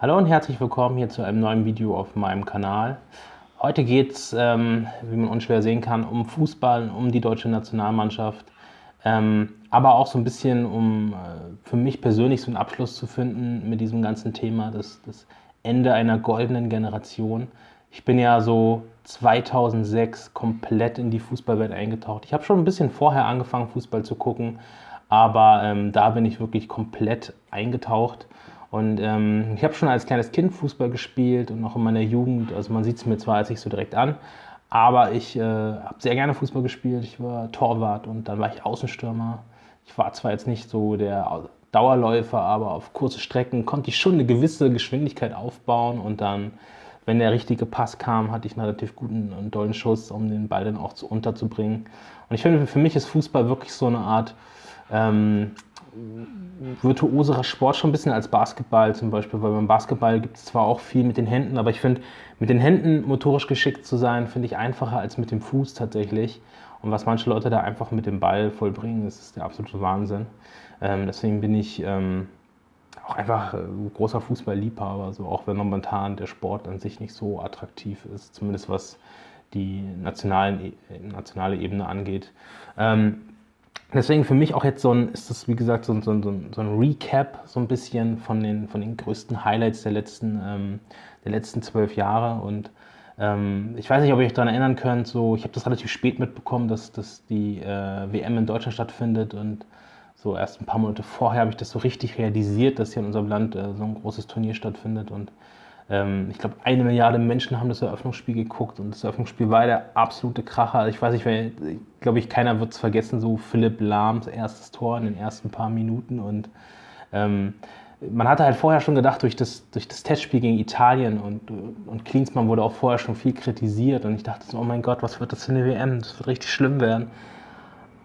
Hallo und herzlich willkommen hier zu einem neuen Video auf meinem Kanal. Heute geht es, ähm, wie man unschwer sehen kann, um Fußball, um die deutsche Nationalmannschaft, ähm, aber auch so ein bisschen um äh, für mich persönlich so einen Abschluss zu finden mit diesem ganzen Thema, das, das Ende einer goldenen Generation. Ich bin ja so 2006 komplett in die Fußballwelt eingetaucht. Ich habe schon ein bisschen vorher angefangen, Fußball zu gucken, aber ähm, da bin ich wirklich komplett eingetaucht. Und ähm, ich habe schon als kleines Kind Fußball gespielt und auch in meiner Jugend. Also man sieht es mir zwar jetzt nicht so direkt an, aber ich äh, habe sehr gerne Fußball gespielt. Ich war Torwart und dann war ich Außenstürmer. Ich war zwar jetzt nicht so der Dauerläufer, aber auf kurze Strecken konnte ich schon eine gewisse Geschwindigkeit aufbauen und dann, wenn der richtige Pass kam, hatte ich einen relativ guten und tollen Schuss, um den Ball dann auch zu unterzubringen. Und ich finde, für mich ist Fußball wirklich so eine Art ähm, virtuoserer Sport schon ein bisschen als Basketball zum Beispiel, weil beim Basketball gibt es zwar auch viel mit den Händen, aber ich finde, mit den Händen motorisch geschickt zu sein, finde ich einfacher als mit dem Fuß tatsächlich. Und was manche Leute da einfach mit dem Ball vollbringen, das ist der absolute Wahnsinn. Ähm, deswegen bin ich ähm, auch einfach äh, großer Fußballliebhaber, so auch wenn momentan der Sport an sich nicht so attraktiv ist, zumindest was die nationalen, e, nationale Ebene angeht. Ähm, Deswegen für mich auch jetzt so ein, ist das wie gesagt so ein, so ein, so ein Recap so ein bisschen von den, von den größten Highlights der letzten, ähm, der letzten zwölf Jahre. Und ähm, ich weiß nicht, ob ihr euch daran erinnern könnt, so, ich habe das relativ spät mitbekommen, dass, dass die äh, WM in Deutschland stattfindet. Und so erst ein paar Monate vorher habe ich das so richtig realisiert, dass hier in unserem Land äh, so ein großes Turnier stattfindet. Und ich glaube, eine Milliarde Menschen haben das Eröffnungsspiel geguckt und das Eröffnungsspiel war der absolute Kracher. Ich weiß nicht, glaube ich, keiner wird es vergessen, so Philipp Lahms erstes Tor in den ersten paar Minuten und ähm, man hatte halt vorher schon gedacht, durch das, durch das Testspiel gegen Italien und, und Klinsmann wurde auch vorher schon viel kritisiert und ich dachte so, oh mein Gott, was wird das für eine WM? Das wird richtig schlimm werden.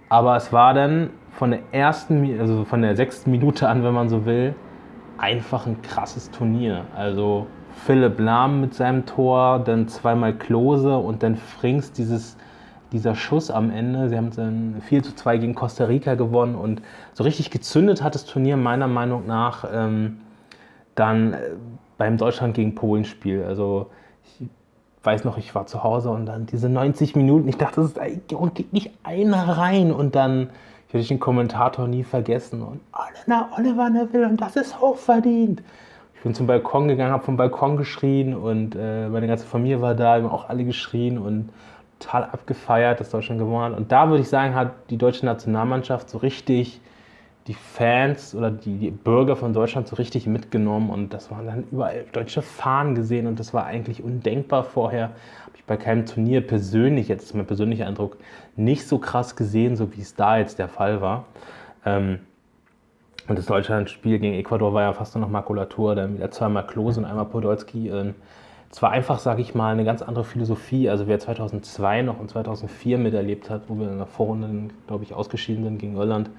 Aber es war dann von der ersten, also von der sechsten Minute an, wenn man so will, einfach ein krasses Turnier. Also Philipp Lahm mit seinem Tor, dann zweimal Klose und dann Frings dieses, dieser Schuss am Ende. Sie haben dann 4 zu 2 gegen Costa Rica gewonnen und so richtig gezündet hat das Turnier meiner Meinung nach ähm, dann äh, beim Deutschland gegen Polen Spiel. Also ich weiß noch, ich war zu Hause und dann diese 90 Minuten, ich dachte, es geht nicht einer rein und dann ich werde den Kommentator nie vergessen und Oliver, Oliver Neville und das ist hochverdient. Ich bin zum Balkon gegangen, habe vom Balkon geschrien und äh, meine ganze Familie war da, wir haben auch alle geschrien und total abgefeiert, dass Deutschland gewonnen hat. Und da würde ich sagen, hat die deutsche Nationalmannschaft so richtig die Fans oder die, die, Bürger von Deutschland so richtig mitgenommen und das waren dann überall deutsche Fahnen gesehen und das war eigentlich undenkbar vorher. Habe ich bei keinem Turnier persönlich, jetzt ist mein persönlicher Eindruck, nicht so krass gesehen, so wie es da jetzt der Fall war. Ähm, und das Deutschland-Spiel gegen Ecuador war ja fast nur noch Makulatur, dann wieder zweimal Klose und einmal Podolski. Ähm, es war einfach, sage ich mal, eine ganz andere Philosophie. Also wer 2002 noch und 2004 miterlebt hat, wo wir in der Vorrunde, glaube ich, ausgeschieden sind gegen Irland,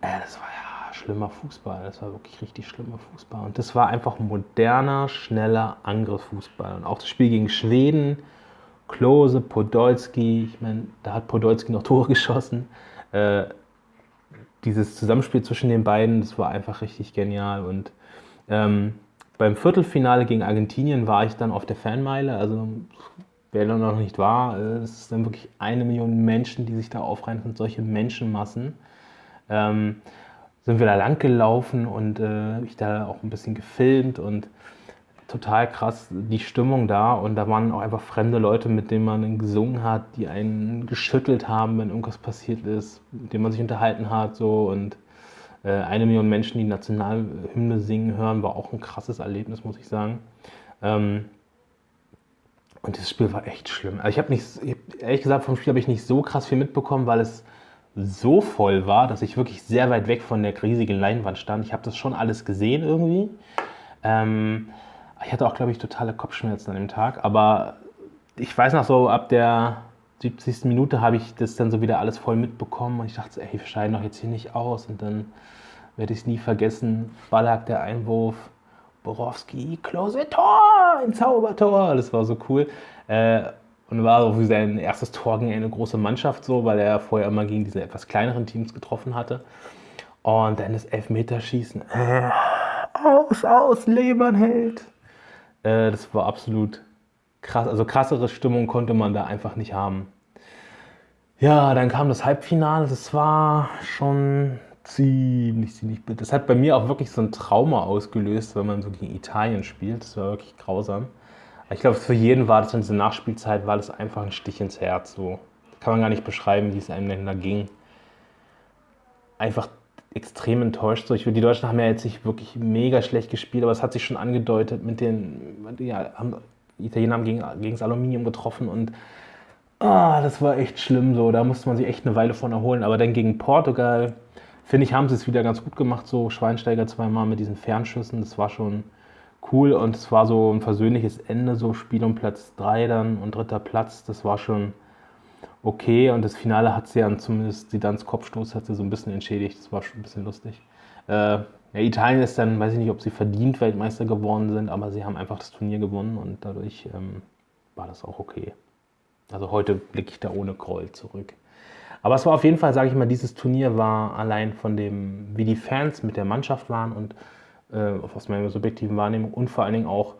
das war ja schlimmer Fußball. Das war wirklich richtig schlimmer Fußball. Und das war einfach moderner, schneller Angriffsfußball. Und auch das Spiel gegen Schweden, Klose, Podolski, ich meine, da hat Podolski noch Tore geschossen. Äh, dieses Zusammenspiel zwischen den beiden, das war einfach richtig genial. Und ähm, beim Viertelfinale gegen Argentinien war ich dann auf der Fanmeile. Also wer da noch nicht war, äh, es dann wirklich eine Million Menschen, die sich da aufreihen und solche Menschenmassen. Ähm, sind wir da lang gelaufen und äh, ich da auch ein bisschen gefilmt und total krass die Stimmung da und da waren auch einfach fremde Leute, mit denen man gesungen hat, die einen geschüttelt haben, wenn irgendwas passiert ist, mit denen man sich unterhalten hat so und äh, eine Million Menschen, die Nationalhymne singen hören, war auch ein krasses Erlebnis, muss ich sagen. Ähm, und das Spiel war echt schlimm. Also ich habe nicht, ehrlich gesagt, vom Spiel habe ich nicht so krass viel mitbekommen, weil es so voll war, dass ich wirklich sehr weit weg von der riesigen Leinwand stand. Ich habe das schon alles gesehen irgendwie. Ähm, ich hatte auch, glaube ich, totale Kopfschmerzen an dem Tag, aber ich weiß noch so, ab der 70. Minute habe ich das dann so wieder alles voll mitbekommen und ich dachte, ey, wir scheiden doch jetzt hier nicht aus und dann werde ich es nie vergessen. Ballack, der Einwurf, Borowski, Close Tor, ein Zaubertor, das war so cool. Äh, und war so wie sein erstes Tor gegen eine große Mannschaft so, weil er vorher immer gegen diese etwas kleineren Teams getroffen hatte. Und dann das Elfmeterschießen. Äh, aus, aus, Lebernheld. Äh, das war absolut krass. Also krassere Stimmung konnte man da einfach nicht haben. Ja, dann kam das Halbfinale. Das war schon ziemlich, ziemlich bitter. Das hat bei mir auch wirklich so ein Trauma ausgelöst, wenn man so gegen Italien spielt. Das war wirklich grausam. Ich glaube, für jeden war das in dieser Nachspielzeit, war das einfach ein Stich ins Herz. So kann man gar nicht beschreiben, wie es einem denn da ging. Einfach extrem enttäuscht. So, ich, die Deutschen haben ja jetzt nicht wirklich mega schlecht gespielt, aber es hat sich schon angedeutet mit den, ja, haben, die Italiener haben gegen, gegen das Aluminium getroffen und ah, das war echt schlimm so. Da musste man sich echt eine Weile von erholen. Aber dann gegen Portugal, finde ich, haben sie es wieder ganz gut gemacht. So Schweinsteiger zweimal mit diesen Fernschüssen, das war schon cool und es war so ein versöhnliches Ende, so Spiel um Platz 3 dann und dritter Platz, das war schon okay und das Finale hat sie dann zumindest, die Dans Kopfstoß hat sie so ein bisschen entschädigt, das war schon ein bisschen lustig. Äh, ja, Italien ist dann, weiß ich nicht, ob sie verdient Weltmeister geworden sind, aber sie haben einfach das Turnier gewonnen und dadurch ähm, war das auch okay. Also heute blicke ich da ohne Groll zurück. Aber es war auf jeden Fall, sage ich mal, dieses Turnier war allein von dem, wie die Fans mit der Mannschaft waren und äh, aus meiner subjektiven Wahrnehmung und vor allen Dingen auch,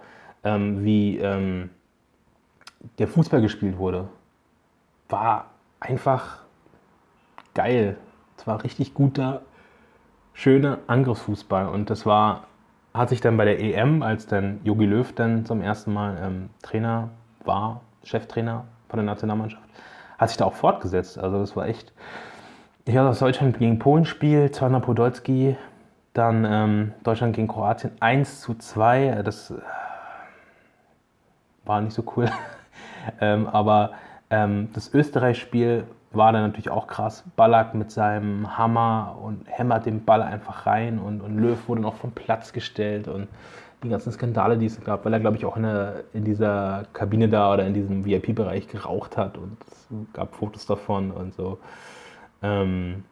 ähm, wie ähm, der Fußball gespielt wurde, war einfach geil. Es war richtig guter, schöner Angriffsfußball und das war, hat sich dann bei der EM, als dann Jogi Löw dann zum ersten Mal ähm, Trainer war, Cheftrainer von der Nationalmannschaft, hat sich da auch fortgesetzt. Also das war echt, ich hatte das Deutschland gegen Polen Spiel, Zwana Podolski, dann ähm, Deutschland gegen Kroatien 1 zu 2. Das äh, war nicht so cool. ähm, aber ähm, das Österreich-Spiel war dann natürlich auch krass. Ballack mit seinem Hammer und hämmert den Ball einfach rein und, und Löw wurde noch vom Platz gestellt und die ganzen Skandale, die es gab, weil er, glaube ich, auch in, der, in dieser Kabine da oder in diesem VIP-Bereich geraucht hat und es gab Fotos davon und so. Ähm,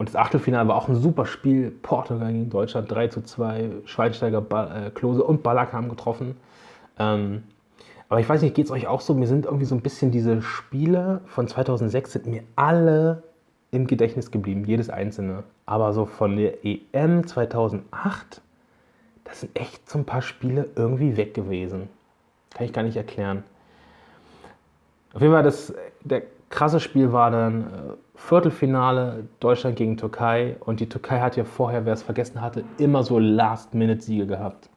und das Achtelfinale war auch ein super Spiel. Portugal gegen Deutschland 3 zu 2. Schweinsteiger, ba äh, Klose und Ballack haben getroffen. Ähm, aber ich weiß nicht, geht es euch auch so? Mir sind irgendwie so ein bisschen diese Spiele von 2006 sind mir alle im Gedächtnis geblieben, jedes einzelne. Aber so von der EM 2008, das sind echt so ein paar Spiele irgendwie weg gewesen. Kann ich gar nicht erklären. Auf jeden Fall, das, der krasse Spiel war dann äh, Viertelfinale Deutschland gegen Türkei. Und die Türkei hat ja vorher, wer es vergessen hatte, immer so Last-Minute-Siege gehabt.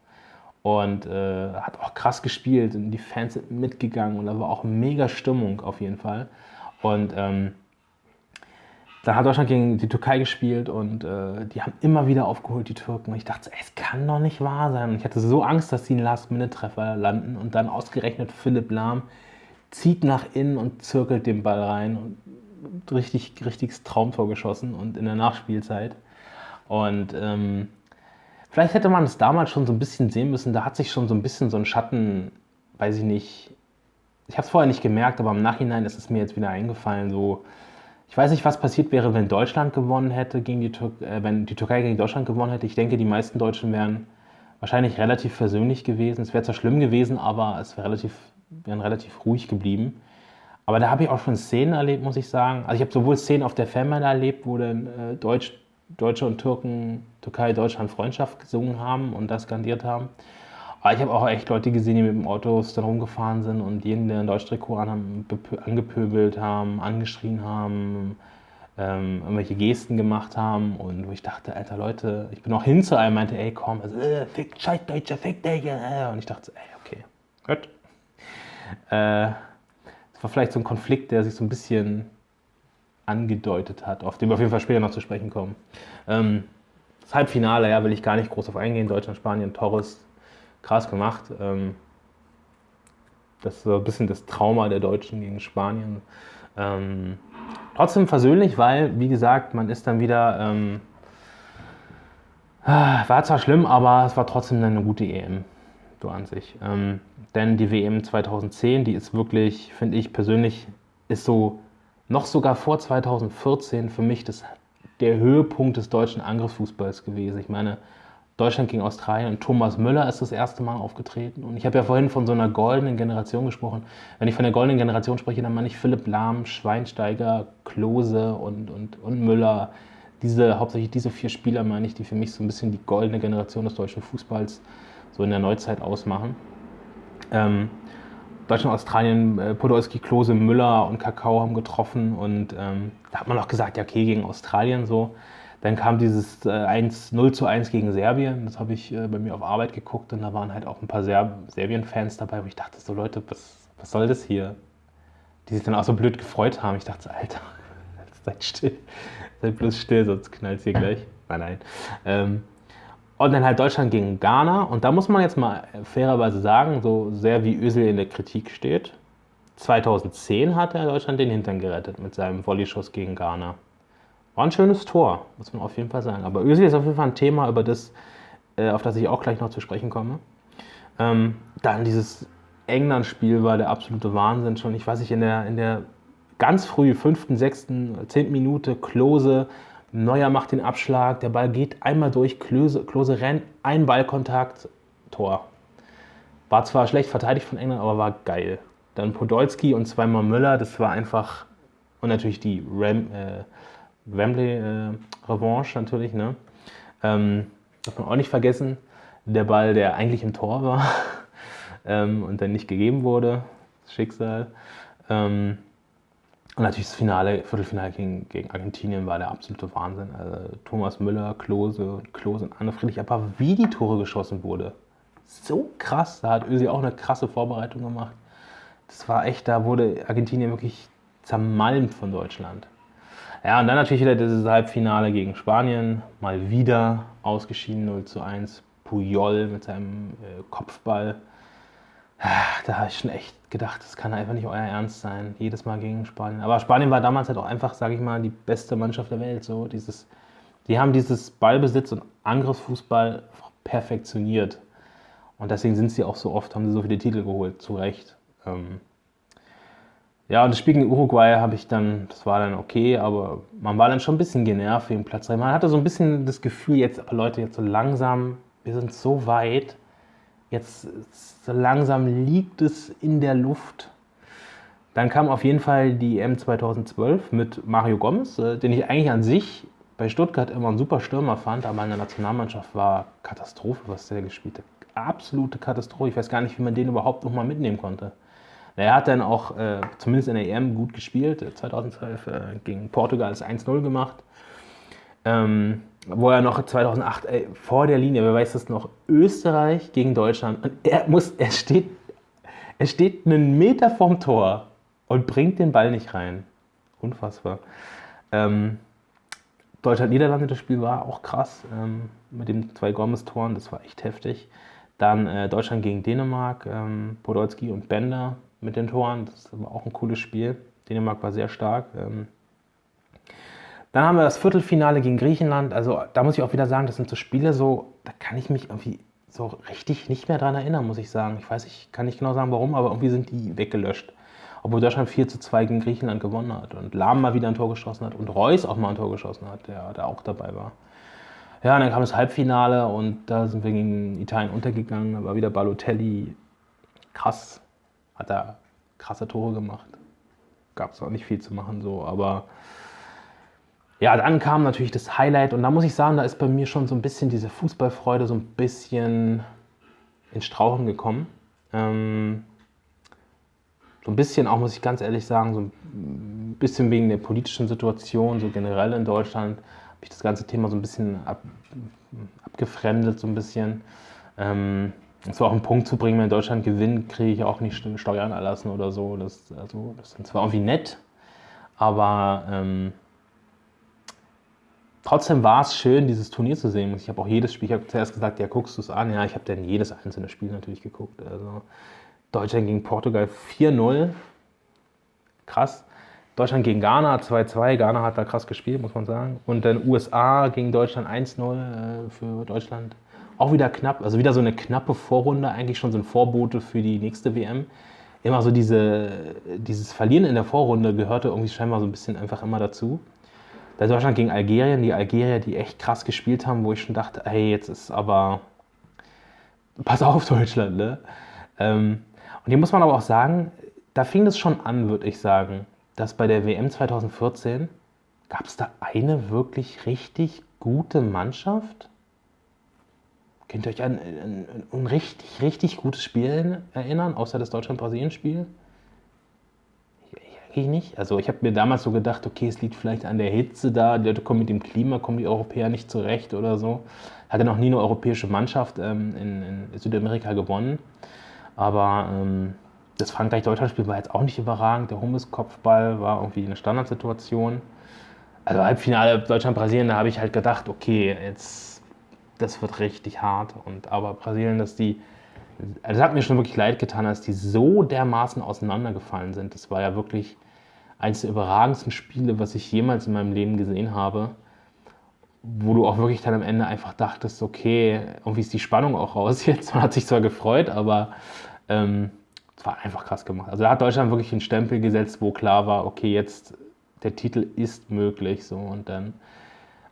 Und äh, hat auch krass gespielt und die Fans sind mitgegangen. Und da war auch mega Stimmung auf jeden Fall. Und ähm, dann hat Deutschland gegen die Türkei gespielt und äh, die haben immer wieder aufgeholt, die Türken. Und ich dachte, es kann doch nicht wahr sein. Und ich hatte so Angst, dass sie einen Last-Minute-Treffer landen. Und dann ausgerechnet Philipp Lahm zieht nach innen und zirkelt den Ball rein und richtig, richtiges Traumtor geschossen und in der Nachspielzeit. Und ähm, vielleicht hätte man es damals schon so ein bisschen sehen müssen, da hat sich schon so ein bisschen so ein Schatten, weiß ich nicht, ich habe es vorher nicht gemerkt, aber im Nachhinein ist es mir jetzt wieder eingefallen, so, ich weiß nicht, was passiert wäre, wenn Deutschland gewonnen hätte, gegen die Tür äh, wenn die Türkei gegen Deutschland gewonnen hätte. Ich denke, die meisten Deutschen wären wahrscheinlich relativ versöhnlich gewesen. Es wäre zwar schlimm gewesen, aber es wäre relativ wären relativ ruhig geblieben. Aber da habe ich auch schon Szenen erlebt, muss ich sagen. Also ich habe sowohl Szenen auf der Fanmeile erlebt, wo dann äh, Deutsch, Deutsche und Türken Türkei, Deutschland Freundschaft gesungen haben und das skandiert haben. Aber ich habe auch echt Leute gesehen, die mit dem Autos dann rumgefahren sind und ein Deutschtrikot an angepöbelt haben, angeschrien haben, ähm, irgendwelche Gesten gemacht haben und wo ich dachte, alter Leute, ich bin auch hin zu einem, meinte, ey komm, also, äh, fick, scheiß Deutscher, fick Digga. Und ich dachte, ey, okay, gut. Äh, es war vielleicht so ein Konflikt, der sich so ein bisschen angedeutet hat, auf den wir auf jeden Fall später noch zu sprechen kommen. Ähm, das Halbfinale, ja, will ich gar nicht groß auf eingehen. Deutschland, Spanien, Torres, krass gemacht. Ähm, das ist so ein bisschen das Trauma der Deutschen gegen Spanien. Ähm, trotzdem versöhnlich, weil, wie gesagt, man ist dann wieder. Ähm, ah, war zwar schlimm, aber es war trotzdem eine gute EM so an sich. Ähm, denn die WM 2010, die ist wirklich, finde ich persönlich, ist so noch sogar vor 2014 für mich das, der Höhepunkt des deutschen Angriffsfußballs gewesen. Ich meine, Deutschland gegen Australien und Thomas Müller ist das erste Mal aufgetreten. Und ich habe ja vorhin von so einer goldenen Generation gesprochen. Wenn ich von der goldenen Generation spreche, dann meine ich Philipp Lahm, Schweinsteiger, Klose und, und, und Müller, diese, hauptsächlich diese vier Spieler, meine ich, die für mich so ein bisschen die goldene Generation des deutschen Fußballs so in der Neuzeit ausmachen. Ähm, Deutschland, Australien, äh, Podolski, Klose, Müller und Kakao haben getroffen und ähm, da hat man auch gesagt, ja okay, gegen Australien so. Dann kam dieses äh, 1, 0 zu 1 gegen Serbien, das habe ich äh, bei mir auf Arbeit geguckt und da waren halt auch ein paar Serb Serbien-Fans dabei, wo ich dachte so, Leute, was, was soll das hier? Die sich dann auch so blöd gefreut haben. Ich dachte Alter, seid still, seid bloß still, sonst knallt hier gleich. Nein, nein. Ähm, und dann halt Deutschland gegen Ghana. Und da muss man jetzt mal fairerweise sagen, so sehr wie Özil in der Kritik steht, 2010 hat er Deutschland den Hintern gerettet mit seinem Volleyschuss gegen Ghana. War ein schönes Tor, muss man auf jeden Fall sagen. Aber Özil ist auf jeden Fall ein Thema, über das, äh, auf das ich auch gleich noch zu sprechen komme. Ähm, dann dieses England-Spiel war der absolute Wahnsinn schon. Ich weiß nicht, in der, in der ganz früh, fünften, sechsten, zehnten Minute, Klose Neuer macht den Abschlag, der Ball geht einmal durch, Klose, Klose rennt, ein Ballkontakt, Tor. War zwar schlecht verteidigt von England, aber war geil. Dann Podolski und zweimal Müller, das war einfach. Und natürlich die Ram, äh, Wembley-Revanche äh, natürlich, ne? Ähm, darf man auch nicht vergessen. Der Ball, der eigentlich im Tor war ähm, und dann nicht gegeben wurde. Schicksal. Ähm, und natürlich das Finale, Viertelfinale gegen, gegen Argentinien war der absolute Wahnsinn. Also Thomas Müller, Klose, Klose und Anne Friedrich, aber wie die Tore geschossen wurde. So krass. Da hat Ösi auch eine krasse Vorbereitung gemacht. Das war echt, da wurde Argentinien wirklich zermalmt von Deutschland. Ja, und dann natürlich wieder dieses Halbfinale gegen Spanien. Mal wieder ausgeschieden 0 zu 1. Puyol mit seinem äh, Kopfball da habe ich schon echt gedacht, das kann einfach nicht euer Ernst sein, jedes Mal gegen Spanien. Aber Spanien war damals halt auch einfach, sage ich mal, die beste Mannschaft der Welt. So dieses, die haben dieses Ballbesitz und Angriffsfußball perfektioniert. Und deswegen sind sie auch so oft, haben sie so viele Titel geholt, zu Recht. Ähm ja, und das Spiel gegen Uruguay habe ich dann, das war dann okay, aber man war dann schon ein bisschen genervt wegen Platz 3. Man hatte so ein bisschen das Gefühl, jetzt, Leute, jetzt so langsam, wir sind so weit, Jetzt so langsam liegt es in der Luft. Dann kam auf jeden Fall die EM 2012 mit Mario Gomez, äh, den ich eigentlich an sich bei Stuttgart immer ein super Stürmer fand, aber in der Nationalmannschaft war Katastrophe, was der gespielt hat. Absolute Katastrophe. Ich weiß gar nicht, wie man den überhaupt nochmal mitnehmen konnte. Er hat dann auch, äh, zumindest in der EM, gut gespielt. 2012 äh, gegen Portugal ist 1-0 gemacht. Ähm, wo er noch 2008 ey, vor der Linie, wer weiß das noch, Österreich gegen Deutschland. Und er muss, er steht, er steht einen Meter vom Tor und bringt den Ball nicht rein. Unfassbar. Ähm, Deutschland-Niederlande, das Spiel war auch krass ähm, mit den zwei Gomez-Toren, das war echt heftig. Dann äh, Deutschland gegen Dänemark, ähm, Podolski und Bender mit den Toren, das war auch ein cooles Spiel. Dänemark war sehr stark. Ähm, dann haben wir das Viertelfinale gegen Griechenland. Also da muss ich auch wieder sagen, das sind so Spiele, so, da kann ich mich irgendwie so richtig nicht mehr dran erinnern, muss ich sagen. Ich weiß, ich kann nicht genau sagen, warum, aber irgendwie sind die weggelöscht. Obwohl Deutschland 4 zu 2 gegen Griechenland gewonnen hat und Lahm mal wieder ein Tor geschossen hat und Reus auch mal ein Tor geschossen hat, der da auch dabei war. Ja, und dann kam das Halbfinale und da sind wir gegen Italien untergegangen. Da war wieder Balotelli krass, hat da krasse Tore gemacht. Gab es auch nicht viel zu machen so, aber ja, dann kam natürlich das Highlight und da muss ich sagen, da ist bei mir schon so ein bisschen diese Fußballfreude so ein bisschen ins Strauchen gekommen. Ähm, so ein bisschen auch, muss ich ganz ehrlich sagen, so ein bisschen wegen der politischen Situation, so generell in Deutschland, habe ich das ganze Thema so ein bisschen ab, abgefremdet, so ein bisschen. Ähm, so auch einen Punkt zu bringen, wenn Deutschland gewinnt, kriege ich auch nicht Steuern erlassen oder so. Das, also, das ist zwar irgendwie nett, aber ähm, trotzdem war es schön, dieses Turnier zu sehen. Ich habe auch jedes Spiel, ich habe zuerst gesagt, ja, guckst du es an? Ja, ich habe dann jedes einzelne Spiel natürlich geguckt. Also Deutschland gegen Portugal 4-0. Krass. Deutschland gegen Ghana 2-2. Ghana hat da krass gespielt, muss man sagen. Und dann USA gegen Deutschland 1-0 äh, für Deutschland. Auch wieder knapp, also wieder so eine knappe Vorrunde, eigentlich schon so ein Vorbote für die nächste WM. Immer so diese, dieses Verlieren in der Vorrunde gehörte irgendwie scheinbar so ein bisschen einfach immer dazu. Da Deutschland gegen Algerien, die Algerier, die echt krass gespielt haben, wo ich schon dachte, hey, jetzt ist aber. Pass auf, Deutschland, ne? Ähm, und hier muss man aber auch sagen, da fing es schon an, würde ich sagen, dass bei der WM 2014 Gab es da eine wirklich richtig gute Mannschaft? Könnt ihr euch an, an, an ein richtig, richtig gutes Spiel erinnern, außer das Deutschland-Brasilien-Spiel? Eigentlich nicht. Also ich habe mir damals so gedacht, okay, es liegt vielleicht an der Hitze da, die Leute kommen mit dem Klima, kommen die Europäer nicht zurecht oder so. Hatte noch nie eine europäische Mannschaft ähm, in, in, Südamerika gewonnen. Aber ähm, das Frankreich-Deutschland-Spiel war jetzt auch nicht überragend. Der Hummels-Kopfball war irgendwie eine Standardsituation. Also Halbfinale Deutschland-Brasilien, da habe ich halt gedacht, okay, jetzt das wird richtig hart. Und aber Brasilien, dass die, also es hat mir schon wirklich leid getan, dass die so dermaßen auseinandergefallen sind. Das war ja wirklich eines der überragendsten Spiele, was ich jemals in meinem Leben gesehen habe. Wo du auch wirklich dann am Ende einfach dachtest, okay, irgendwie ist die Spannung auch raus jetzt. Man hat sich zwar gefreut, aber ähm, es war einfach krass gemacht. Also da hat Deutschland wirklich einen Stempel gesetzt, wo klar war, okay, jetzt der Titel ist möglich. So. Und dann,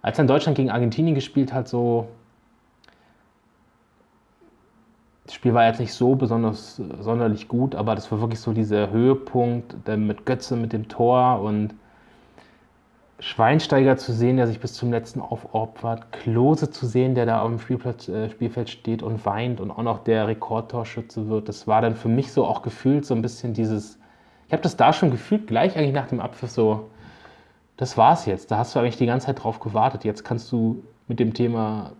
als dann Deutschland gegen Argentinien gespielt hat, so, das Spiel war jetzt nicht so besonders sonderlich gut, aber das war wirklich so dieser Höhepunkt mit Götze mit dem Tor und Schweinsteiger zu sehen, der sich bis zum letzten aufopfert, Klose zu sehen, der da auf dem Spielplatz, äh, Spielfeld steht und weint und auch noch der Rekordtorschütze wird. Das war dann für mich so auch gefühlt so ein bisschen dieses, ich habe das da schon gefühlt, gleich eigentlich nach dem Abpfiff so, das war's jetzt. Da hast du eigentlich die ganze Zeit drauf gewartet. Jetzt kannst du mit dem Thema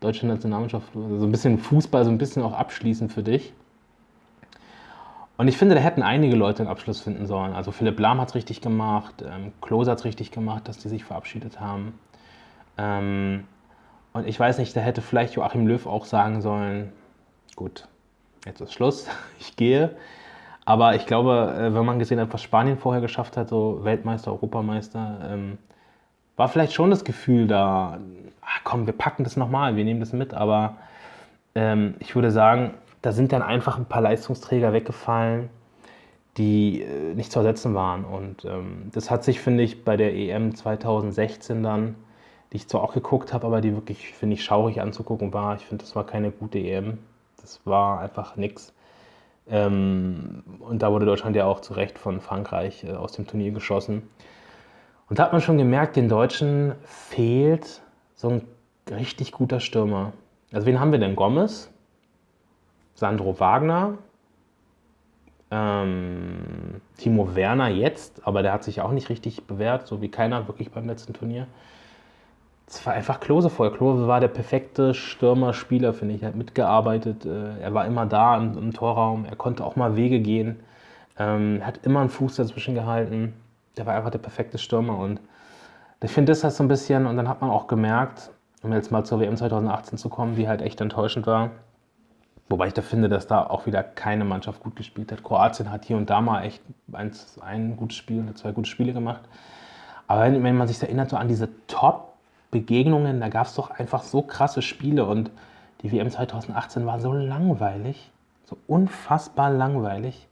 deutsche Nationalmannschaft so ein bisschen Fußball so ein bisschen auch abschließen für dich. Und ich finde, da hätten einige Leute einen Abschluss finden sollen. Also Philipp Lahm hat es richtig gemacht, ähm, Klose hat es richtig gemacht, dass die sich verabschiedet haben. Ähm, und ich weiß nicht, da hätte vielleicht Joachim Löw auch sagen sollen, gut, jetzt ist Schluss, ich gehe. Aber ich glaube, äh, wenn man gesehen hat, was Spanien vorher geschafft hat, so Weltmeister, Europameister, ähm, war vielleicht schon das Gefühl da, ach komm, wir packen das nochmal, wir nehmen das mit. Aber ähm, ich würde sagen, da sind dann einfach ein paar Leistungsträger weggefallen, die äh, nicht zu ersetzen waren. Und ähm, das hat sich, finde ich, bei der EM 2016 dann, die ich zwar auch geguckt habe, aber die wirklich, finde ich, schaurig anzugucken war. Ich finde, das war keine gute EM. Das war einfach nichts. Ähm, und da wurde Deutschland ja auch zu Recht von Frankreich äh, aus dem Turnier geschossen. Und da hat man schon gemerkt, den Deutschen fehlt so ein richtig guter Stürmer. Also wen haben wir denn? Gomez, Sandro Wagner, ähm, Timo Werner jetzt, aber der hat sich auch nicht richtig bewährt, so wie keiner wirklich beim letzten Turnier. Es war einfach Klose voll. Klose war der perfekte Stürmer-Spieler, finde ich. Er hat mitgearbeitet, äh, er war immer da im, im, Torraum, er konnte auch mal Wege gehen, ähm, hat immer einen Fuß dazwischen gehalten. Der war einfach der perfekte Stürmer und ich finde, das halt so ein bisschen, und dann hat man auch gemerkt, um jetzt mal zur WM 2018 zu kommen, die halt echt enttäuschend war. Wobei ich da finde, dass da auch wieder keine Mannschaft gut gespielt hat. Kroatien hat hier und da mal echt ein, ein gutes Spiel, zwei gute Spiele gemacht. Aber wenn, wenn man sich erinnert, so an diese Top- Begegnungen, da gab es doch einfach so krasse Spiele und die WM 2018 war so langweilig, so unfassbar langweilig.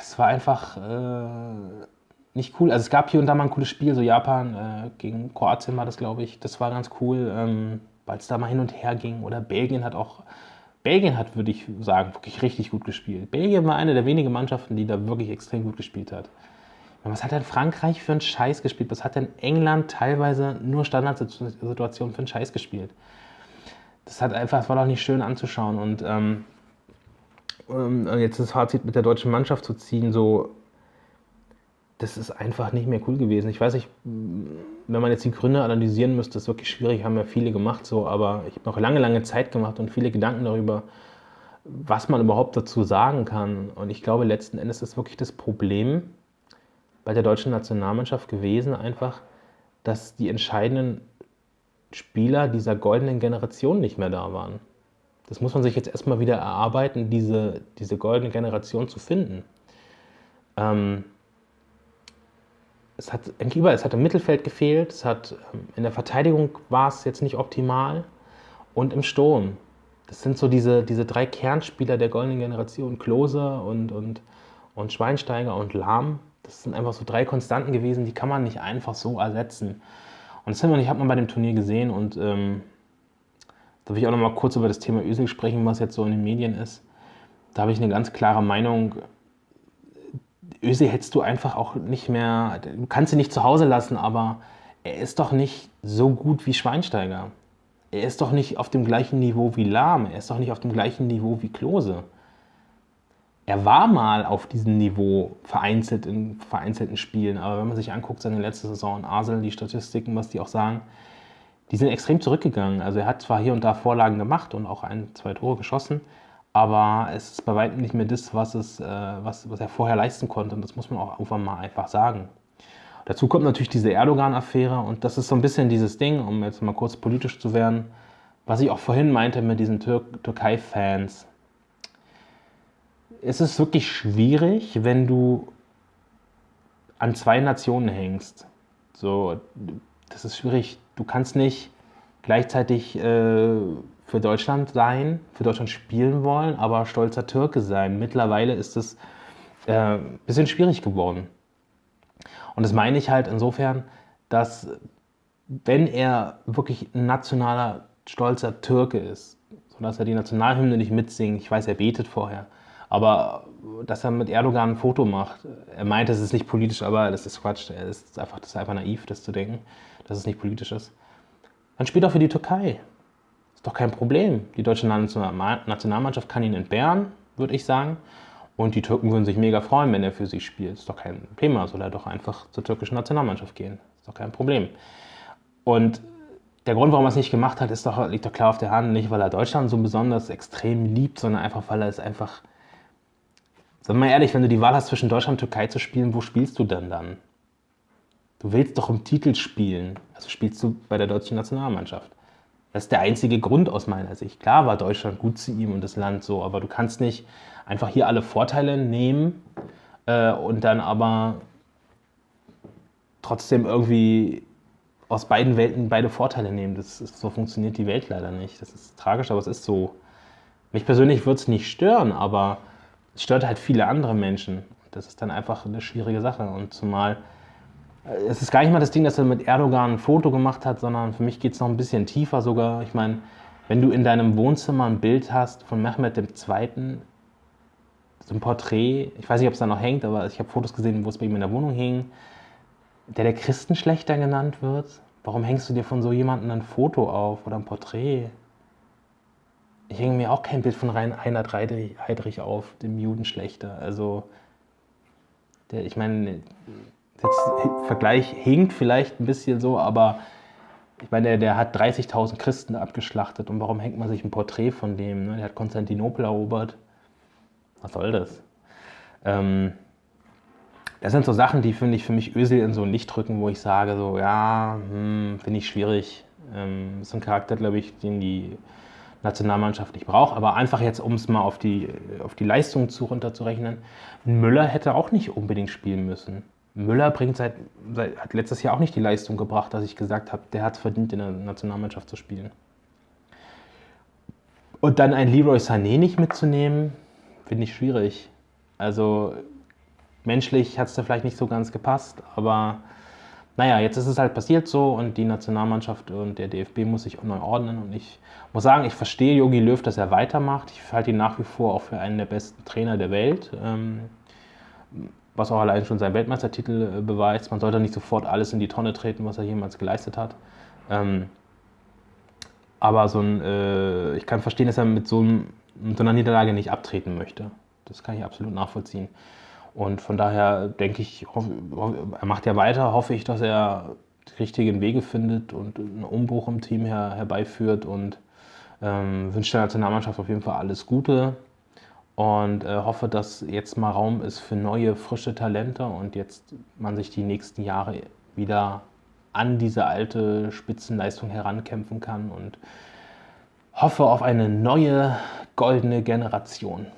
Es war einfach äh, nicht cool. Also es gab hier und da mal ein cooles Spiel, so Japan äh, gegen Kroatien war das, glaube ich. Das war ganz cool, ähm, weil es da mal hin und her ging. Oder Belgien hat auch, Belgien hat, würde ich sagen, wirklich richtig gut gespielt. Belgien war eine der wenigen Mannschaften, die da wirklich extrem gut gespielt hat. Was hat denn Frankreich für einen Scheiß gespielt? Was hat denn England teilweise nur Standardsituationen für einen Scheiß gespielt? Das hat einfach, das war doch nicht schön anzuschauen. Und ähm, ähm, jetzt das Fazit mit der deutschen Mannschaft zu ziehen, so, das ist einfach nicht mehr cool gewesen. Ich weiß nicht, wenn man jetzt die Gründe analysieren müsste, ist wirklich schwierig, haben ja viele gemacht so, aber ich habe noch lange, lange Zeit gemacht und viele Gedanken darüber, was man überhaupt dazu sagen kann. Und ich glaube, letzten Endes ist wirklich das Problem, bei der deutschen Nationalmannschaft gewesen, einfach, dass die entscheidenden Spieler dieser goldenen Generation nicht mehr da waren. Das muss man sich jetzt erstmal wieder erarbeiten, diese, diese goldene Generation zu finden. Ähm, es hat eigentlich überall, es hat im Mittelfeld gefehlt, es hat ähm, in der Verteidigung war es jetzt nicht optimal und im Sturm. Das sind so diese, diese drei Kernspieler der goldenen Generation, Klose und, und, und Schweinsteiger und Lahm das sind einfach so drei Konstanten gewesen, die kann man nicht einfach so ersetzen. Und das hat man bei dem Turnier gesehen und ähm, da will ich auch noch mal kurz über das Thema Özil sprechen, was jetzt so in den Medien ist. Da habe ich eine ganz klare Meinung. Özil hättest du einfach auch nicht mehr, du kannst ihn nicht zu Hause lassen, aber er ist doch nicht so gut wie Schweinsteiger. Er ist doch nicht auf dem gleichen Niveau wie Lahm, er ist doch nicht auf dem gleichen Niveau wie Klose. Er war mal auf diesem Niveau vereinzelt in vereinzelten Spielen, aber wenn man sich anguckt, seine letzte Saison in Arsenal, die Statistiken, was die auch sagen, die sind extrem zurückgegangen. Also er hat zwar hier und da Vorlagen gemacht und auch ein, zwei Tore geschossen, aber es ist bei weitem nicht mehr das, was, es, äh, was, was er vorher leisten konnte. Und das muss man auch irgendwann mal einfach sagen. Dazu kommt natürlich diese Erdogan-Affäre und das ist so ein bisschen dieses Ding, um jetzt mal kurz politisch zu werden, was ich auch vorhin meinte mit diesen Tür Türkei-Fans es ist wirklich schwierig, wenn du an zwei Nationen hängst. So, das ist schwierig. Du kannst nicht gleichzeitig äh, für Deutschland sein, für Deutschland spielen wollen, aber stolzer Türke sein. Mittlerweile ist es äh, ein bisschen schwierig geworden. Und das meine ich halt insofern, dass wenn er wirklich ein nationaler, stolzer Türke ist, sodass er die Nationalhymne nicht mitsingt, ich weiß, er betet vorher, aber dass er mit Erdogan ein Foto macht, er meint, es ist nicht politisch, aber das ist Quatsch. Das ist einfach, das ist einfach naiv, das zu denken, dass es nicht politisch ist. Dann spielt er für die Türkei. Ist doch kein Problem. Die deutsche Nationalmannschaft kann ihn entbehren, würde ich sagen. Und die Türken würden sich mega freuen, wenn er für sie spielt. Ist doch kein Thema. Soll er doch einfach zur türkischen Nationalmannschaft gehen. Ist doch kein Problem. Und der Grund, warum er es nicht gemacht hat, ist doch, liegt doch klar auf der Hand. Nicht, weil er Deutschland so besonders extrem liebt, sondern einfach, weil er es einfach Sag mal ehrlich, wenn du die Wahl hast zwischen Deutschland und Türkei zu spielen, wo spielst du denn dann? Du willst doch im Titel spielen. Also spielst du bei der deutschen Nationalmannschaft. Das ist der einzige Grund aus meiner Sicht. Klar war Deutschland gut zu ihm und das Land so, aber du kannst nicht einfach hier alle Vorteile nehmen äh, und dann aber trotzdem irgendwie aus beiden Welten beide Vorteile nehmen. Das ist, so funktioniert die Welt leider nicht. Das ist tragisch, aber es ist so. Mich persönlich würde es nicht stören, aber es stört halt viele andere Menschen. Das ist dann einfach eine schwierige Sache. Und zumal, es ist gar nicht mal das Ding, dass er mit Erdogan ein Foto gemacht hat, sondern für mich geht es noch ein bisschen tiefer sogar. Ich meine, wenn du in deinem Wohnzimmer ein Bild hast von Mehmet II., so ein Porträt, ich weiß nicht, ob es da noch hängt, aber ich habe Fotos gesehen, wo es bei ihm in der Wohnung hing, der der Christenschlechter genannt wird. Warum hängst du dir von so jemandem ein Foto auf oder ein Porträt? ich hänge mir auch kein Bild von Reinhard Heydrich auf, dem Judenschlechter. Also, der, ich meine, der Vergleich hinkt vielleicht ein bisschen so, aber ich meine, der, der hat 30.000 Christen abgeschlachtet und warum hängt man sich ein Porträt von dem? Ne? Der hat Konstantinopel erobert. Was soll das? Ähm, das sind so Sachen, die finde ich für mich Ösel in so ein Licht drücken, wo ich sage, so, ja, hm, finde ich schwierig. Ähm, ist ein Charakter, glaube ich, den die Nationalmannschaft nicht braucht. Aber einfach jetzt, um es mal auf die, auf die Leistung zu runterzurechnen, Müller hätte auch nicht unbedingt spielen müssen. Müller bringt seit, seit, hat letztes Jahr auch nicht die Leistung gebracht, dass ich gesagt habe, der hat es verdient, in der Nationalmannschaft zu spielen. Und dann ein Leroy Sané nicht mitzunehmen, finde ich schwierig. Also menschlich hat es da vielleicht nicht so ganz gepasst, aber naja, jetzt ist es halt passiert so und die Nationalmannschaft und der DFB muss sich neu ordnen. Und ich muss sagen, ich verstehe Jogi Löw, dass er weitermacht. Ich halte ihn nach wie vor auch für einen der besten Trainer der Welt. Ähm, was auch allein schon sein Weltmeistertitel äh, beweist. Man sollte nicht sofort alles in die Tonne treten, was er jemals geleistet hat. Ähm, aber so ein, äh, ich kann verstehen, dass er mit so, einem, mit so einer Niederlage nicht abtreten möchte. Das kann ich absolut nachvollziehen. Und von daher denke ich, er macht ja weiter, hoffe ich, dass er die richtigen Wege findet und einen Umbruch im Team her, herbeiführt und ähm, wünsche der Nationalmannschaft auf jeden Fall alles Gute und äh, hoffe, dass jetzt mal Raum ist für neue, frische Talente und jetzt man sich die nächsten Jahre wieder an diese alte Spitzenleistung herankämpfen kann und hoffe auf eine neue goldene Generation.